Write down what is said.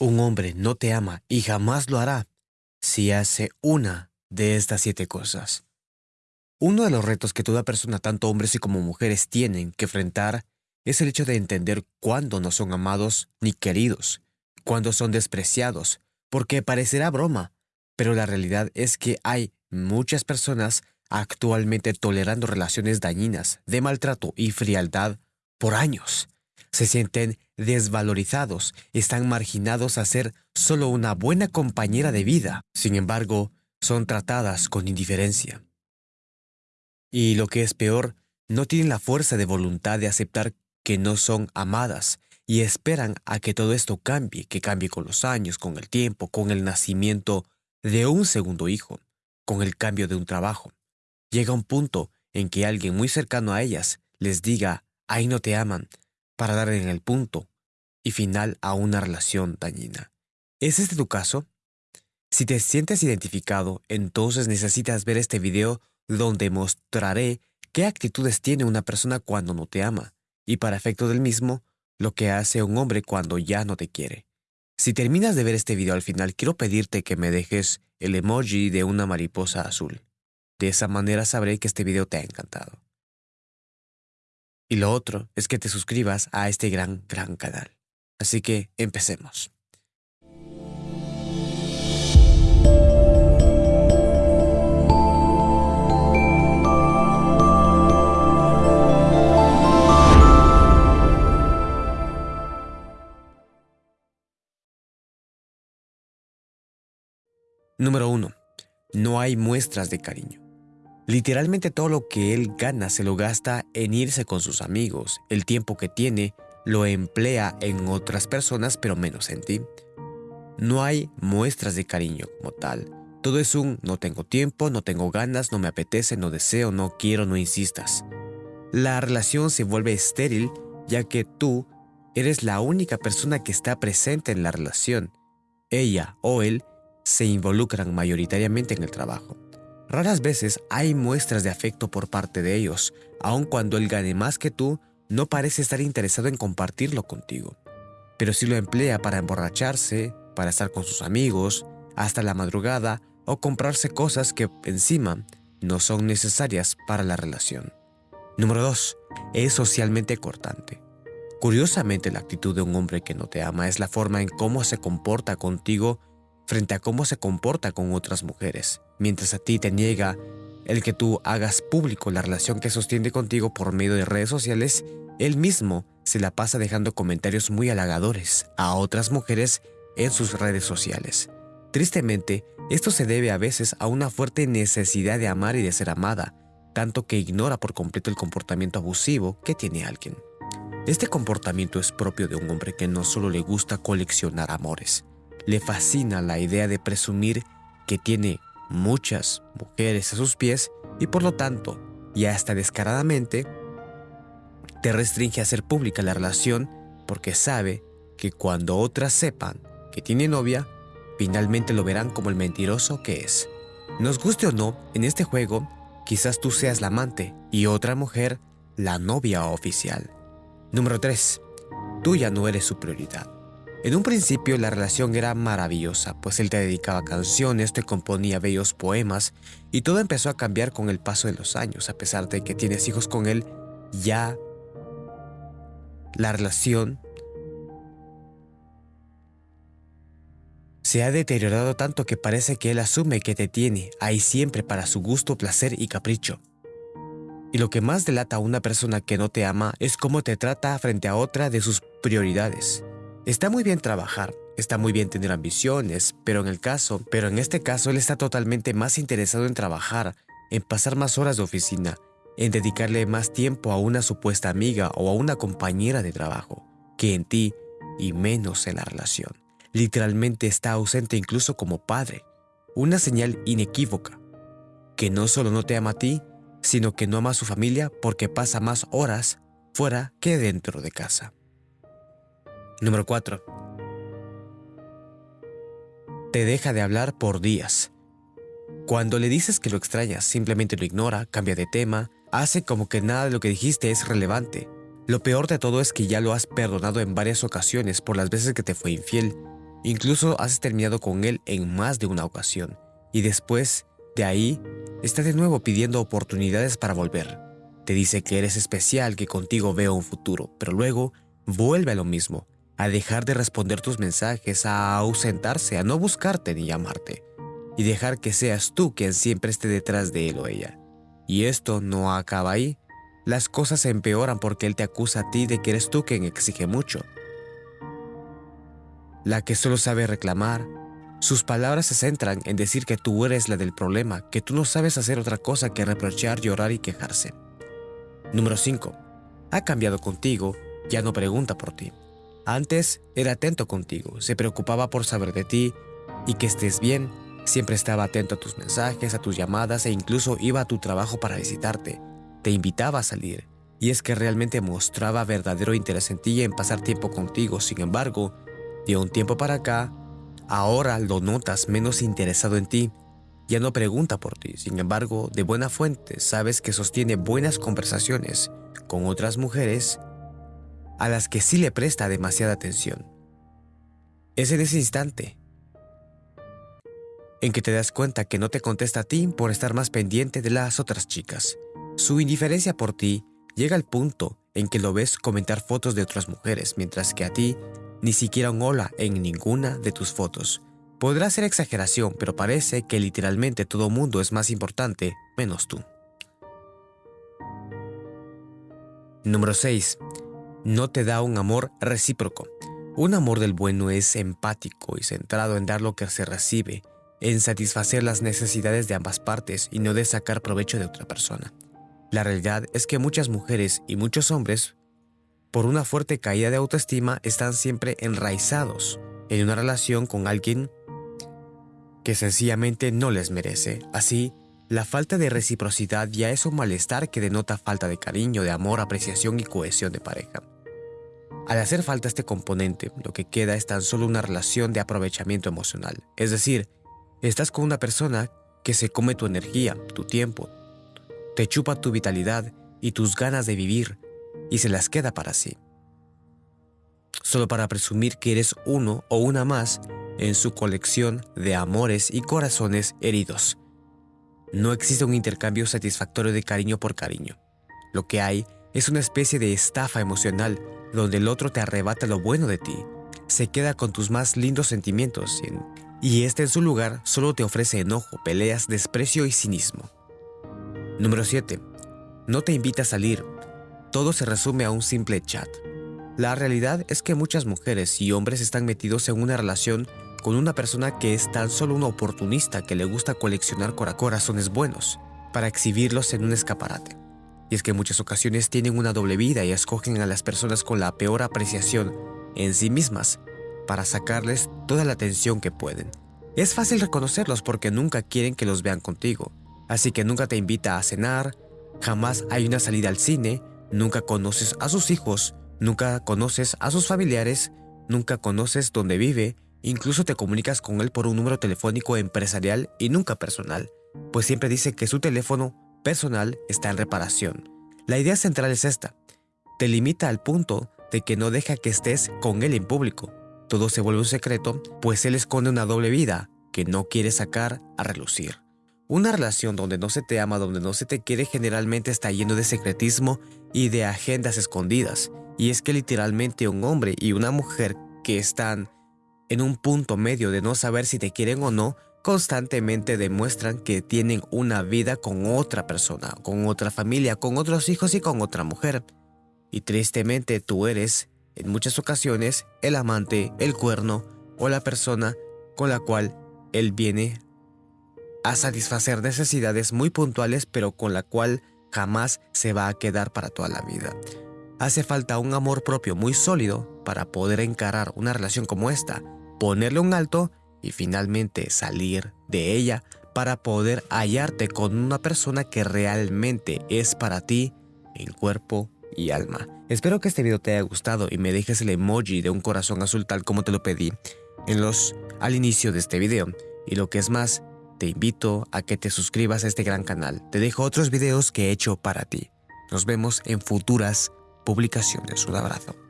Un hombre no te ama y jamás lo hará si hace una de estas siete cosas. Uno de los retos que toda persona, tanto hombres y como mujeres, tienen que enfrentar es el hecho de entender cuándo no son amados ni queridos, cuándo son despreciados, porque parecerá broma, pero la realidad es que hay muchas personas actualmente tolerando relaciones dañinas, de maltrato y frialdad por años. Se sienten desvalorizados, están marginados a ser solo una buena compañera de vida. Sin embargo, son tratadas con indiferencia. Y lo que es peor, no tienen la fuerza de voluntad de aceptar que no son amadas y esperan a que todo esto cambie, que cambie con los años, con el tiempo, con el nacimiento de un segundo hijo, con el cambio de un trabajo. Llega un punto en que alguien muy cercano a ellas les diga, ahí no te aman, para dar en el punto y final a una relación dañina. ¿Es este tu caso? Si te sientes identificado, entonces necesitas ver este video donde mostraré qué actitudes tiene una persona cuando no te ama, y para efecto del mismo, lo que hace un hombre cuando ya no te quiere. Si terminas de ver este video al final, quiero pedirte que me dejes el emoji de una mariposa azul. De esa manera sabré que este video te ha encantado. Y lo otro es que te suscribas a este gran, gran canal. Así que empecemos. Número 1. No hay muestras de cariño. Literalmente todo lo que él gana se lo gasta en irse con sus amigos. El tiempo que tiene lo emplea en otras personas, pero menos en ti. No hay muestras de cariño como tal. Todo es un no tengo tiempo, no tengo ganas, no me apetece, no deseo, no quiero, no insistas. La relación se vuelve estéril ya que tú eres la única persona que está presente en la relación. Ella o él se involucran mayoritariamente en el trabajo. Raras veces hay muestras de afecto por parte de ellos, aun cuando él gane más que tú, no parece estar interesado en compartirlo contigo. Pero si lo emplea para emborracharse, para estar con sus amigos, hasta la madrugada o comprarse cosas que encima no son necesarias para la relación. Número 2. Es socialmente cortante. Curiosamente, la actitud de un hombre que no te ama es la forma en cómo se comporta contigo frente a cómo se comporta con otras mujeres, mientras a ti te niega el que tú hagas público la relación que sostiene contigo por medio de redes sociales, él mismo se la pasa dejando comentarios muy halagadores a otras mujeres en sus redes sociales. Tristemente, esto se debe a veces a una fuerte necesidad de amar y de ser amada, tanto que ignora por completo el comportamiento abusivo que tiene alguien. Este comportamiento es propio de un hombre que no solo le gusta coleccionar amores, le fascina la idea de presumir que tiene muchas mujeres a sus pies y por lo tanto, y hasta descaradamente, te restringe a hacer pública la relación porque sabe que cuando otras sepan que tiene novia, finalmente lo verán como el mentiroso que es. Nos guste o no, en este juego, quizás tú seas la amante y otra mujer la novia oficial. Número 3. Tú ya no eres su prioridad. En un principio la relación era maravillosa, pues él te dedicaba canciones, te componía bellos poemas y todo empezó a cambiar con el paso de los años, a pesar de que tienes hijos con él, ya la relación se ha deteriorado tanto que parece que él asume que te tiene ahí siempre para su gusto, placer y capricho. Y lo que más delata a una persona que no te ama es cómo te trata frente a otra de sus prioridades. Está muy bien trabajar, está muy bien tener ambiciones, pero en el caso, pero en este caso él está totalmente más interesado en trabajar, en pasar más horas de oficina, en dedicarle más tiempo a una supuesta amiga o a una compañera de trabajo, que en ti y menos en la relación. Literalmente está ausente incluso como padre, una señal inequívoca, que no solo no te ama a ti, sino que no ama a su familia porque pasa más horas fuera que dentro de casa. Número 4. Te deja de hablar por días. Cuando le dices que lo extrañas, simplemente lo ignora, cambia de tema, hace como que nada de lo que dijiste es relevante. Lo peor de todo es que ya lo has perdonado en varias ocasiones por las veces que te fue infiel, Incluso has terminado con él en más de una ocasión. Y después de ahí, está de nuevo pidiendo oportunidades para volver. Te dice que eres especial, que contigo veo un futuro, pero luego vuelve a lo mismo, a dejar de responder tus mensajes, a ausentarse, a no buscarte ni llamarte, y dejar que seas tú quien siempre esté detrás de él o ella. Y esto no acaba ahí. Las cosas se empeoran porque él te acusa a ti de que eres tú quien exige mucho. La que solo sabe reclamar. Sus palabras se centran en decir que tú eres la del problema, que tú no sabes hacer otra cosa que reprochar, llorar y quejarse. Número 5. Ha cambiado contigo, ya no pregunta por ti. Antes era atento contigo, se preocupaba por saber de ti y que estés bien, siempre estaba atento a tus mensajes, a tus llamadas e incluso iba a tu trabajo para visitarte. Te invitaba a salir, y es que realmente mostraba verdadero interés en ti y en pasar tiempo contigo. Sin embargo, de un tiempo para acá, ahora lo notas menos interesado en ti. Ya no pregunta por ti, sin embargo, de buena fuente sabes que sostiene buenas conversaciones con otras mujeres a las que sí le presta demasiada atención. Es en ese instante en que te das cuenta que no te contesta a ti por estar más pendiente de las otras chicas. Su indiferencia por ti llega al punto en que lo ves comentar fotos de otras mujeres, mientras que a ti ni siquiera un hola en ninguna de tus fotos. Podrá ser exageración, pero parece que literalmente todo mundo es más importante, menos tú. Número 6 no te da un amor recíproco. Un amor del bueno es empático y centrado en dar lo que se recibe, en satisfacer las necesidades de ambas partes y no de sacar provecho de otra persona. La realidad es que muchas mujeres y muchos hombres, por una fuerte caída de autoestima, están siempre enraizados en una relación con alguien que sencillamente no les merece. Así, la falta de reciprocidad ya es un malestar que denota falta de cariño, de amor, apreciación y cohesión de pareja. Al hacer falta este componente, lo que queda es tan solo una relación de aprovechamiento emocional. Es decir, estás con una persona que se come tu energía, tu tiempo, te chupa tu vitalidad y tus ganas de vivir y se las queda para sí. Solo para presumir que eres uno o una más en su colección de amores y corazones heridos. No existe un intercambio satisfactorio de cariño por cariño. Lo que hay es una especie de estafa emocional donde el otro te arrebata lo bueno de ti, se queda con tus más lindos sentimientos y este en su lugar solo te ofrece enojo, peleas, desprecio y cinismo. Número 7. No te invita a salir. Todo se resume a un simple chat. La realidad es que muchas mujeres y hombres están metidos en una relación con una persona que es tan solo una oportunista que le gusta coleccionar corazones buenos para exhibirlos en un escaparate. Y es que en muchas ocasiones tienen una doble vida y escogen a las personas con la peor apreciación en sí mismas para sacarles toda la atención que pueden. Es fácil reconocerlos porque nunca quieren que los vean contigo, así que nunca te invita a cenar, jamás hay una salida al cine, nunca conoces a sus hijos, nunca conoces a sus familiares, nunca conoces dónde vive, incluso te comunicas con él por un número telefónico empresarial y nunca personal, pues siempre dice que su teléfono personal está en reparación. La idea central es esta. Te limita al punto de que no deja que estés con él en público. Todo se vuelve un secreto, pues él esconde una doble vida que no quiere sacar a relucir. Una relación donde no se te ama, donde no se te quiere generalmente está lleno de secretismo y de agendas escondidas. Y es que literalmente un hombre y una mujer que están en un punto medio de no saber si te quieren o no, constantemente demuestran que tienen una vida con otra persona, con otra familia, con otros hijos y con otra mujer. Y tristemente tú eres, en muchas ocasiones, el amante, el cuerno o la persona con la cual él viene a satisfacer necesidades muy puntuales pero con la cual jamás se va a quedar para toda la vida. Hace falta un amor propio muy sólido para poder encarar una relación como esta, ponerle un alto y finalmente salir de ella para poder hallarte con una persona que realmente es para ti en cuerpo y alma. Espero que este video te haya gustado y me dejes el emoji de un corazón azul tal como te lo pedí en los al inicio de este video. Y lo que es más, te invito a que te suscribas a este gran canal. Te dejo otros videos que he hecho para ti. Nos vemos en futuras publicaciones. Un abrazo.